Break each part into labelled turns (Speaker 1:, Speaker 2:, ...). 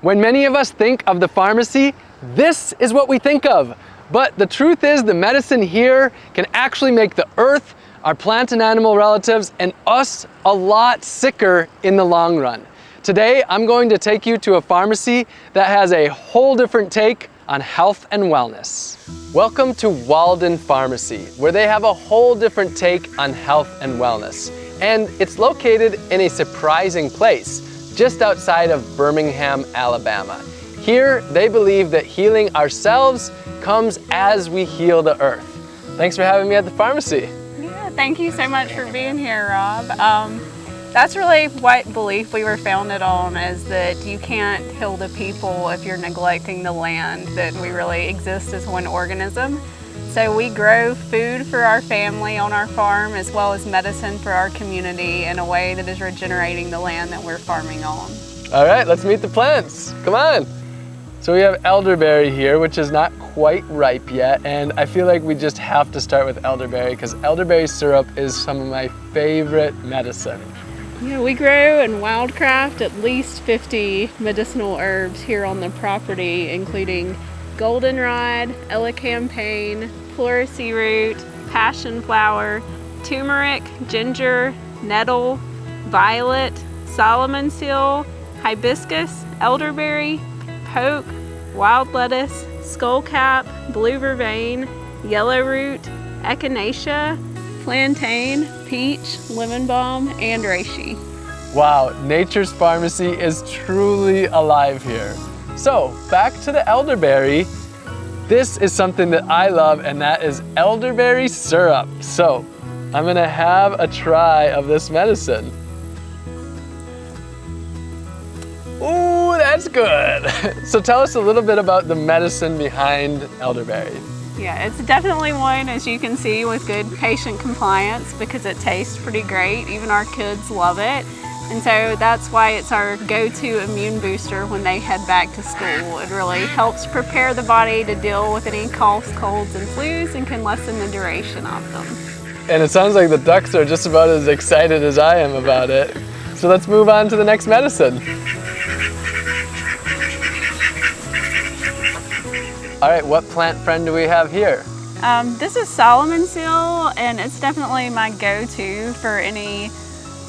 Speaker 1: When many of us think of the pharmacy, this is what we think of. But the truth is the medicine here can actually make the earth, our plant and animal relatives, and us a lot sicker in the long run. Today, I'm going to take you to a pharmacy that has a whole different take on health and wellness. Welcome to Walden Pharmacy, where they have a whole different take on health and wellness. And it's located in a surprising place, just outside of Birmingham, Alabama. Here, they believe that healing ourselves comes as we heal the earth. Thanks for having me at the pharmacy.
Speaker 2: Yeah, thank you so much for being here, Rob. Um, that's really what belief we were founded on is that you can't heal the people if you're neglecting the land, that we really exist as one organism. So we grow food for our family on our farm as well as medicine for our community in a way that is regenerating the land that we're farming on.
Speaker 1: All right, let's meet the plants. Come on. So we have elderberry here, which is not quite ripe yet, and I feel like we just have to start with elderberry because elderberry syrup is some of my favorite medicine.
Speaker 2: Yeah, we grow and wildcraft at least 50 medicinal herbs here on the property, including goldenrod, elecampane, pleurisy root, passion flower, turmeric, ginger, nettle, violet, Solomon seal, hibiscus, elderberry, poke, wild lettuce, skullcap, blue vervain, yellow root, echinacea, plantain, peach, lemon balm, and reishi.
Speaker 1: Wow, Nature's Pharmacy is truly alive here. So back to the elderberry. This is something that I love and that is elderberry syrup. So I'm gonna have a try of this medicine. Ooh, that's good. So tell us a little bit about the medicine behind elderberry.
Speaker 2: Yeah, it's definitely one, as you can see, with good patient compliance because it tastes pretty great. Even our kids love it. And so that's why it's our go-to immune booster when they head back to school. It really helps prepare the body to deal with any coughs, colds, and flus and can lessen the duration of them.
Speaker 1: And it sounds like the ducks are just about as excited as I am about it. So let's move on to the next medicine. All right, what plant friend do we have here?
Speaker 2: Um, this is Solomon seal, and it's definitely my go-to for any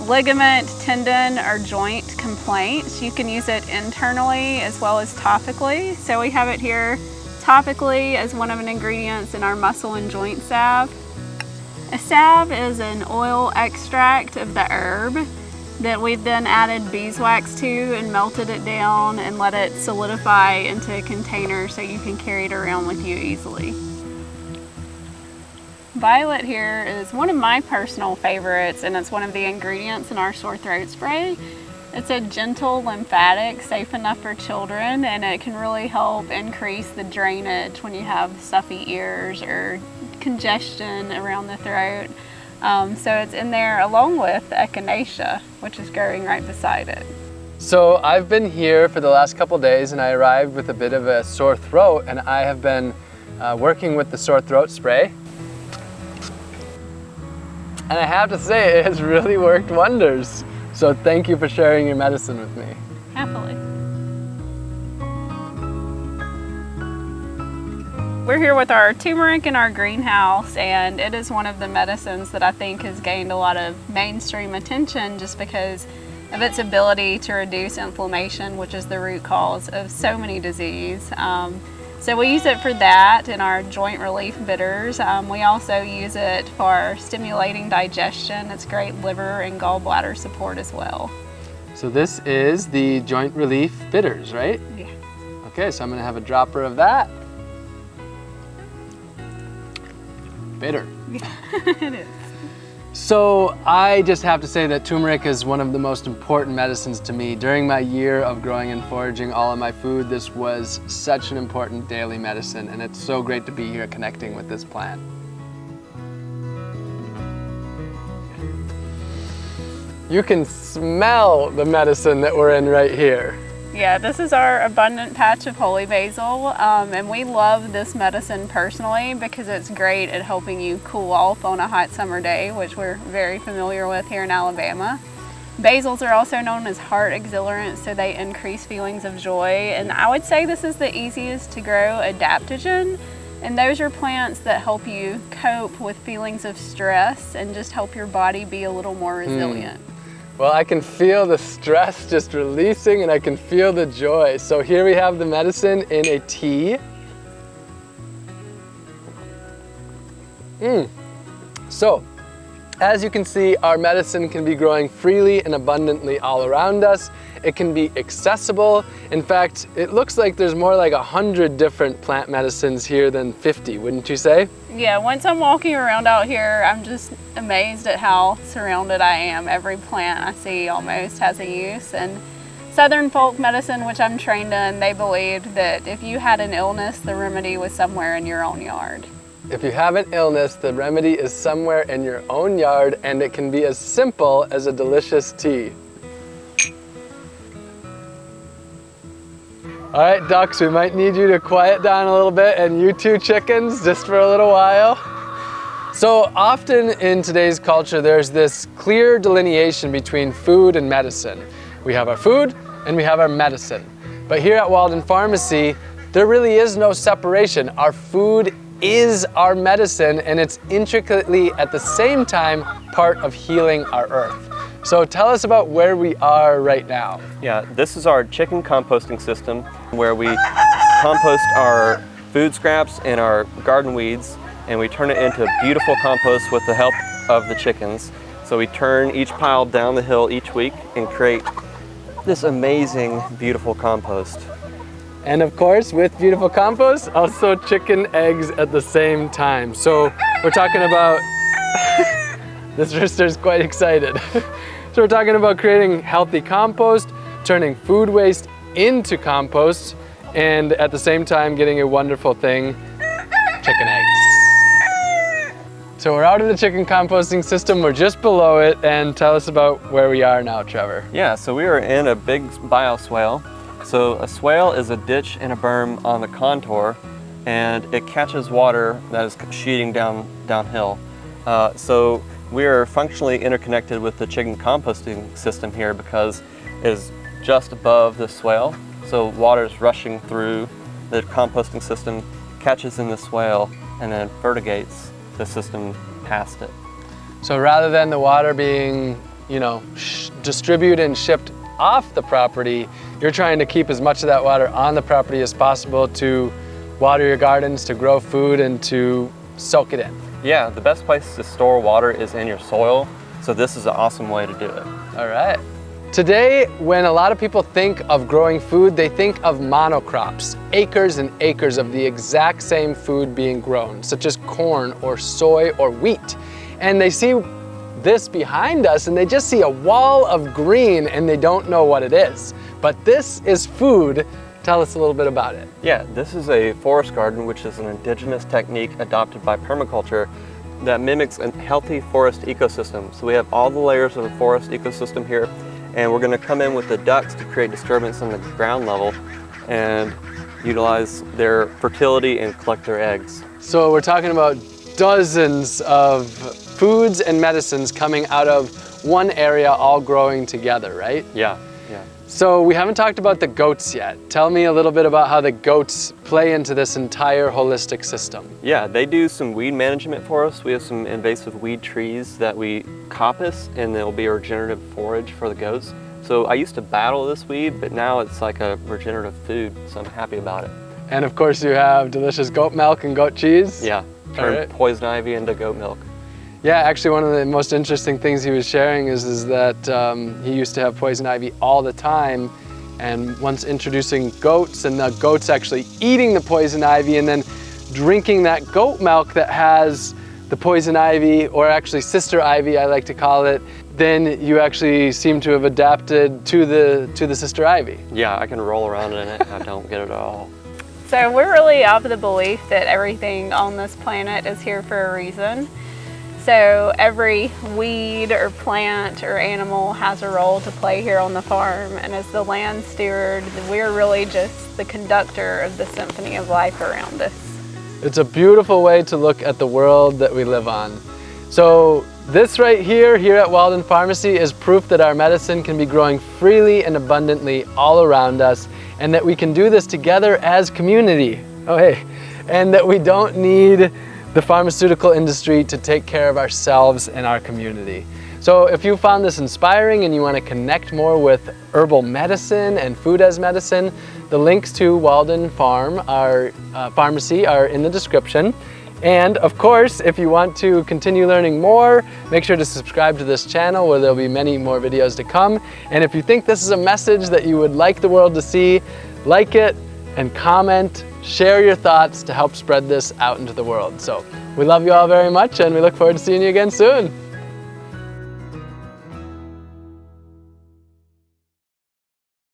Speaker 2: ligament, tendon, or joint complaints. You can use it internally as well as topically. So we have it here topically as one of the ingredients in our muscle and joint salve. A salve is an oil extract of the herb that we've then added beeswax to and melted it down and let it solidify into a container so you can carry it around with you easily. Violet here is one of my personal favorites and it's one of the ingredients in our sore throat spray. It's a gentle lymphatic, safe enough for children, and it can really help increase the drainage when you have stuffy ears or congestion around the throat. Um, so it's in there along with echinacea, which is growing right beside it.
Speaker 1: So I've been here for the last couple days and I arrived with a bit of a sore throat and I have been uh, working with the sore throat spray. And I have to say it has really worked wonders. So thank you for sharing your medicine with me.
Speaker 2: Happily. We're here with our turmeric in our greenhouse and it is one of the medicines that I think has gained a lot of mainstream attention just because of its ability to reduce inflammation, which is the root cause of so many disease. Um, so we use it for that in our joint relief bitters. Um, we also use it for stimulating digestion. It's great liver and gallbladder support as well.
Speaker 1: So this is the joint relief bitters, right?
Speaker 2: Yeah.
Speaker 1: Okay, so I'm gonna have a dropper of that. bitter.
Speaker 2: Yeah, it is.
Speaker 1: So I just have to say that turmeric is one of the most important medicines to me. During my year of growing and foraging all of my food, this was such an important daily medicine and it's so great to be here connecting with this plant. You can smell the medicine that we're in right here.
Speaker 2: Yeah, this is our abundant patch of holy basil, um, and we love this medicine personally because it's great at helping you cool off on a hot summer day, which we're very familiar with here in Alabama. Basils are also known as heart exhilarants, so they increase feelings of joy. And I would say this is the easiest to grow adaptogen. And those are plants that help you cope with feelings of stress and just help your body be a little more
Speaker 1: Hmm.
Speaker 2: resilient.
Speaker 1: Well, I can feel the stress just releasing and I can feel the joy. So here we have the medicine in a tea. Mm. So, as you can see, our medicine can be growing freely and abundantly all around us. It can be accessible. In fact, it looks like there's more like a hundred different plant medicines here than 50, wouldn't you say?
Speaker 2: Yeah, once I'm walking around out here, I'm just amazed at how surrounded I am. Every plant I see almost has a use. And Southern folk medicine, which I'm trained in, they believed that if you had an illness, the remedy was somewhere in your own yard.
Speaker 1: If you have an illness, the remedy is somewhere in your own yard and it can be as simple as a delicious tea. All right, ducks, we might need you to quiet down a little bit and you two chickens just for a little while. So often in today's culture, there's this clear delineation between food and medicine. We have our food and we have our medicine. But here at Walden Pharmacy, there really is no separation. Our food is our medicine and it's intricately at the same time part of healing our earth. So tell us about where we are right now.
Speaker 3: Yeah, this is our chicken composting system where we compost our food scraps and our garden weeds and we turn it into beautiful compost with the help of the chickens. So we turn each pile down the hill each week and create this amazing, beautiful compost.
Speaker 1: And of course, with beautiful compost, also chicken eggs at the same time. So we're talking about, this rooster's quite excited. so we're talking about creating healthy compost, turning food waste into compost, and at the same time getting a wonderful thing, chicken eggs. So we're out of the chicken composting system, we're just below it, and tell us about where we are now, Trevor.
Speaker 3: Yeah, so we are in a big bioswale. So a swale is a ditch and a berm on the contour and it catches water that is sheeting down downhill. Uh, so we are functionally interconnected with the chicken composting system here because it is just above the swale. So water is rushing through the composting system, catches in the swale, and then fertigates the system past it.
Speaker 1: So rather than the water being, you know, distributed and shipped off the property, you're trying to keep as much of that water on the property as possible to water your gardens, to grow food, and to soak it in.
Speaker 3: Yeah, the best place to store water is in your soil. So this is an awesome way to do it.
Speaker 1: All right. Today, when a lot of people think of growing food, they think of monocrops, acres and acres of the exact same food being grown, such as corn or soy or wheat. And they see this behind us and they just see a wall of green and they don't know what it is. But this is food. Tell us a little bit about it.
Speaker 3: Yeah, this is a forest garden, which is an indigenous technique adopted by permaculture that mimics a healthy forest ecosystem. So we have all the layers of the forest ecosystem here, and we're gonna come in with the ducks to create disturbance on the ground level and utilize their fertility and collect their eggs.
Speaker 1: So we're talking about dozens of foods and medicines coming out of one area all growing together, right?
Speaker 3: Yeah, yeah.
Speaker 1: So we haven't talked about the goats yet. Tell me a little bit about how the goats play into this entire holistic system.
Speaker 3: Yeah, they do some weed management for us. We have some invasive weed trees that we coppice and they'll be a regenerative forage for the goats. So I used to battle this weed, but now it's like a regenerative food, so I'm happy about it.
Speaker 1: And of course you have delicious goat milk and goat cheese.
Speaker 3: Yeah, turn
Speaker 1: right.
Speaker 3: poison ivy into goat milk.
Speaker 1: Yeah, actually one of the most interesting things he was sharing is, is that um, he used to have poison ivy all the time and once introducing goats and the goats actually eating the poison ivy and then drinking that goat milk that has the poison ivy or actually sister ivy I like to call it, then you actually seem to have adapted to the, to the sister ivy.
Speaker 3: Yeah, I can roll around in it. I don't get it at all.
Speaker 2: So we're really of the belief that everything on this planet is here for a reason. So every weed or plant or animal has a role to play here on the farm. And as the land steward, we're really just the conductor of the symphony of life around us.
Speaker 1: It's a beautiful way to look at the world that we live on. So this right here, here at Walden Pharmacy is proof that our medicine can be growing freely and abundantly all around us and that we can do this together as community. Oh hey, and that we don't need the pharmaceutical industry to take care of ourselves and our community. So if you found this inspiring and you want to connect more with herbal medicine and food as medicine, the links to Walden Farm, our uh, pharmacy, are in the description. And of course, if you want to continue learning more, make sure to subscribe to this channel where there'll be many more videos to come. And if you think this is a message that you would like the world to see, like it and comment, share your thoughts to help spread this out into the world. So we love you all very much and we look forward to seeing you again soon.